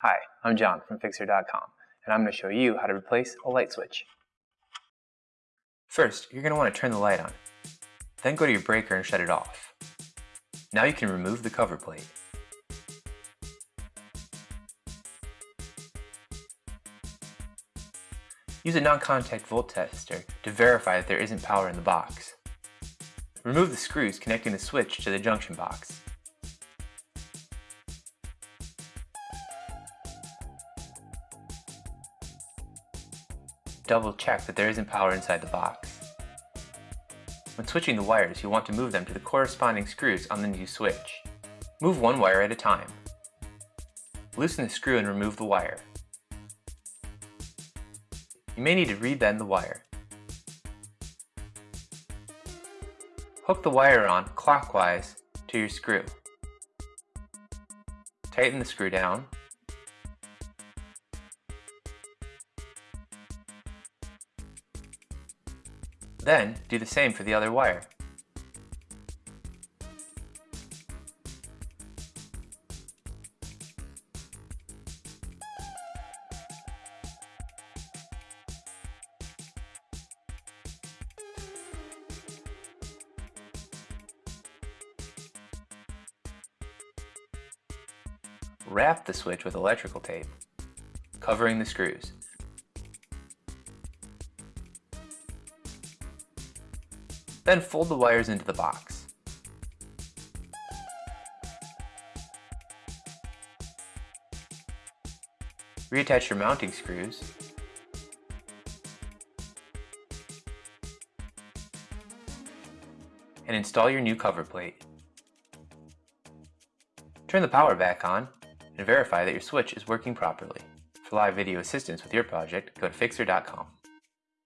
Hi, I'm John from Fixer.com, and I'm going to show you how to replace a light switch. First, you're going to want to turn the light on. Then go to your breaker and shut it off. Now you can remove the cover plate. Use a non-contact volt tester to verify that there isn't power in the box. Remove the screws connecting the switch to the junction box. Double check that there isn't power inside the box. When switching the wires, you'll want to move them to the corresponding screws on the new switch. Move one wire at a time. Loosen the screw and remove the wire. You may need to rebend the wire. Hook the wire on clockwise to your screw. Tighten the screw down. Then do the same for the other wire. Wrap the switch with electrical tape, covering the screws. Then fold the wires into the box. Reattach your mounting screws and install your new cover plate. Turn the power back on and verify that your switch is working properly. For live video assistance with your project, go to Fixer.com.